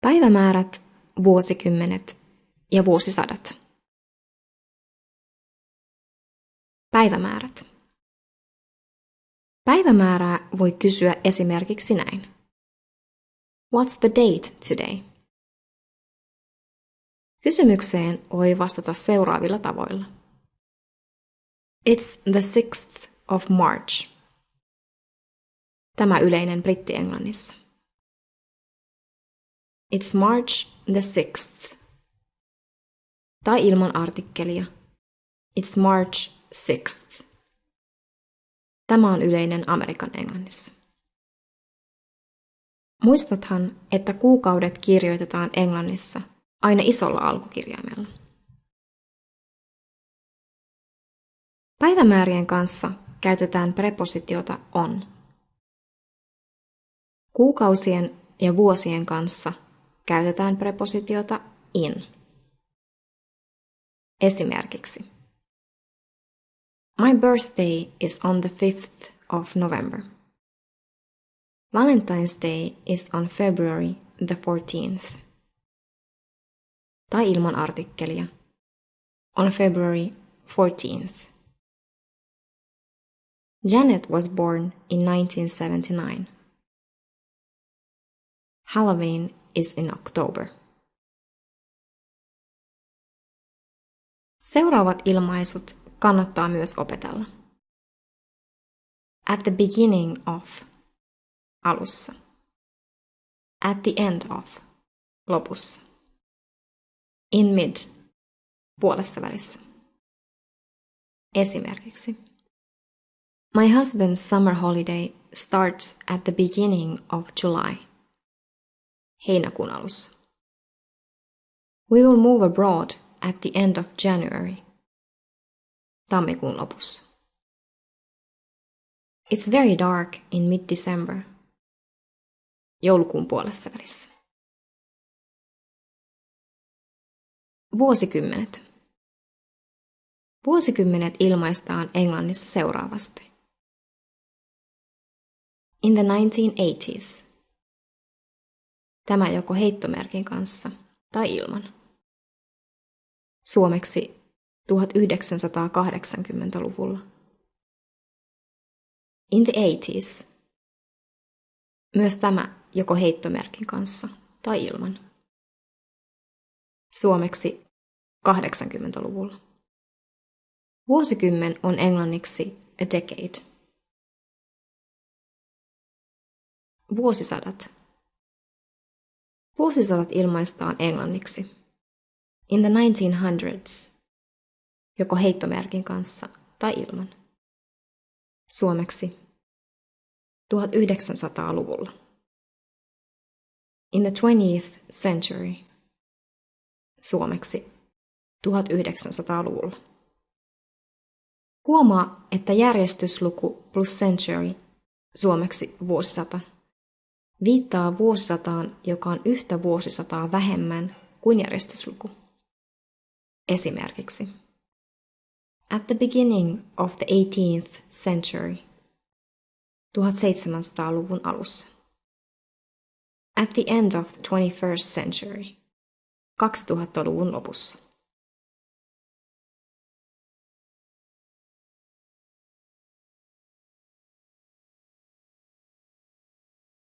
Päivämäärät, vuosikymmenet ja vuosisadat. Päivämäärät. Päivämäärää voi kysyä esimerkiksi näin. What's the date today? Kysymykseen voi vastata seuraavilla tavoilla. It's the 6th of March. Tämä yleinen britti-englannissa. It's March the 6th. Tai ilman artikkelia. It's March 6th. Tämä on yleinen Amerikan englannissa. Muistathan, että kuukaudet kirjoitetaan englannissa aina isolla alkukirjaimella. Päivämäärien kanssa käytetään prepositiota on. Kuukausien ja vuosien kanssa käytetään prepositiota in. Esimerkiksi My birthday is on the 5th of November. Valentine's Day is on February the 14th. Tai ilman artikkelia. On February 14th. Janet was born in 1979. Halloween is in October. Seuraavat ilmaisut kannattaa myös opetella. At the beginning of alussa. At the end of lopussa. In mid puolessa välissä. Esimerkiksi My husband's summer holiday starts at the beginning of July. Heinäkuun alussa. We will move abroad at the end of January. Tammikuun lopussa. It's very dark in mid-December. Joulukuun puolessa välissä. Vuosikymmenet. Vuosikymmenet ilmaistaan englannissa seuraavasti. In the 1980s. Tämä joko heittomerkin kanssa tai ilman. Suomeksi 1980-luvulla. In the 80s. Myös tämä joko heittomerkin kanssa tai ilman. Suomeksi 80-luvulla. Vuosikymmen on englanniksi a decade. Vuosisadat. Vuosisadat ilmaistaan englanniksi. In the 1900s. Joko heittomerkin kanssa tai ilman. Suomeksi 1900-luvulla. In the 20th century. Suomeksi 1900-luvulla. Huomaa, että järjestysluku plus century, suomeksi vuosisata, viittaa vuosisataan, joka on yhtä vuosisataa vähemmän kuin järjestysluku. Esimerkiksi At the beginning of the 18th century, 1700-luvun alussa. At the end of the 21st century, 2000-luvun lopussa.